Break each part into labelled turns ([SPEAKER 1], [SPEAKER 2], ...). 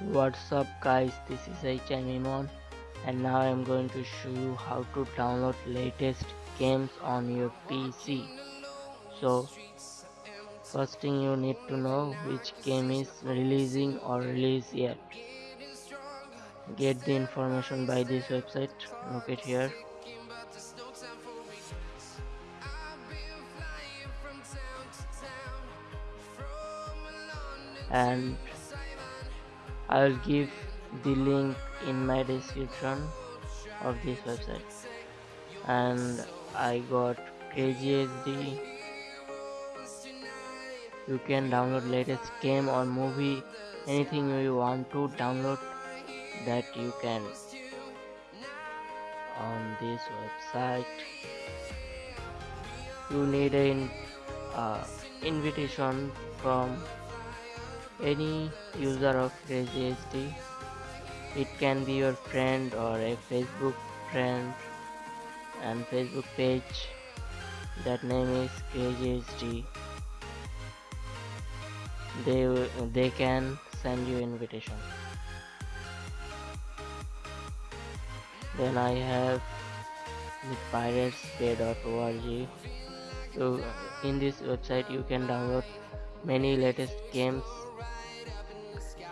[SPEAKER 1] What's up guys, this is HMimon and now I'm going to show you how to download latest games on your PC. So first thing you need to know which game is releasing or release yet. Get the information by this website, look it here. And I'll give the link in my description of this website. And I got HD you can download latest game or movie anything you want to download that you can on this website. You need an uh, invitation from any user of Crazy HD. It can be your friend or a Facebook friend and Facebook page. That name is Crazy HD. They they can send you invitation. Then I have the piratesbay.org. So in this website you can download many latest games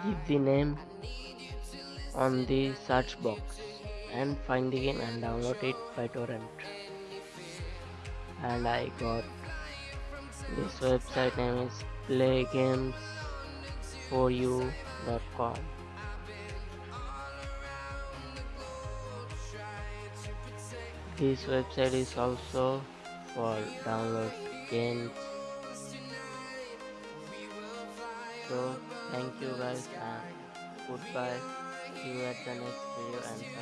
[SPEAKER 1] give the name on the search box and find the game and download it by torrent. And I got this website name is playgames4u.com this website is also for download games so thank you guys and goodbye. See you at the next video and